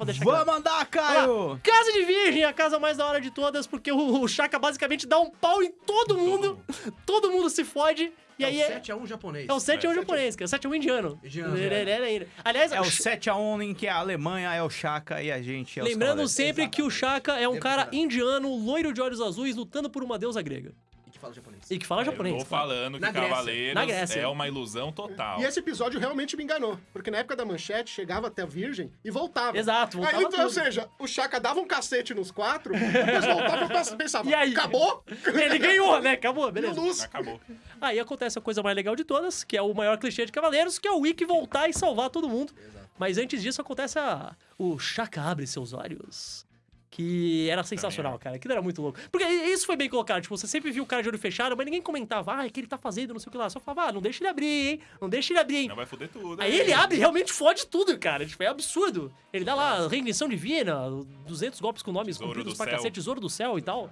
pra deixar claro. Vamos andar, Olha Caio! Casa de Virgem, a casa mais da hora de todas, porque o, o Chaka basicamente dá um pau em todo mundo, todo mundo se fode, e É aí o é, 7x1 japonês. é o 7 a 1 É, japonês, cara, 7 a 1 indiano. Indiano, Aliás, É o 7x1 em que a Alemanha é o Chaka e a gente é os lembrando sempre que o Chaka é um Sempre cara indiano, loiro de olhos azuis, lutando por uma deusa grega. E que fala japonês. E que fala Eu japonês. tô claro. falando que Na Grécia. Cavaleiros Na Grécia. é uma ilusão total. E esse episódio realmente me enganou. Porque na época da manchete, chegava até a Virgem e voltava. Exato, voltava Aí, então, ou seja, o Chaka dava um cacete nos quatro, depois voltava e pensava, E aí? acabou? Ele ganhou, né? Acabou, beleza. luz. Acabou. Aí acontece a coisa mais legal de todas, que é o maior clichê de Cavaleiros, que é o Wick voltar e salvar todo mundo. Mas antes disso acontece a... o Chaka abre seus olhos. Que era sensacional, cara. Aquilo era muito louco. Porque isso foi bem colocado. Tipo, você sempre viu o cara de olho fechado, mas ninguém comentava, ah, o que ele tá fazendo, não sei o que lá. Só falava, ah, não deixa ele abrir, hein? Não deixa ele abrir, hein? Não vai foder tudo. Aí hein? ele abre e realmente fode tudo, cara. Tipo, é absurdo. Ele dá lá reinvenção divina, 200 golpes com nomes Tesouro compridos do pra céu. cacete, tesouro do céu e tal.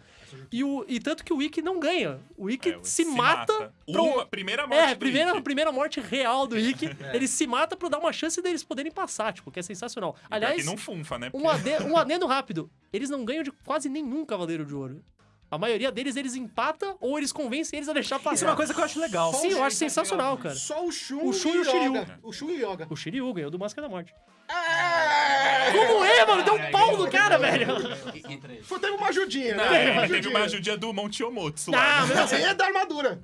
E, o, e tanto que o Wiki não ganha. O Wiki É, se, mata. pra um- Uma, primeira morte É, do primeira, primeira morte real do Wiki. Ele se mata pra dar uma chance deles poderem passar, tipo, que é sensacional. E Aliás, que não funfa, né? um, ade- um adendo rápido. Eles não ganham de quase nenhum Cavaleiro de Ouro. A maioria deles, eles empatam ou eles convencem eles a deixar passar. Isso é uma coisa que eu acho legal. Sim, eu acho sensacional, cara. Só o Shun, O Shun e o. Shiryu. O Shun e Yoga. O Shiryu ganhou do Máscara da Morte. É! Como é, mano? Deu um pau no cara, velho. Foi, teve uma ajudinha, né? Teve uma ajudinha do Monte Omotsu Ah, aí é da armadura.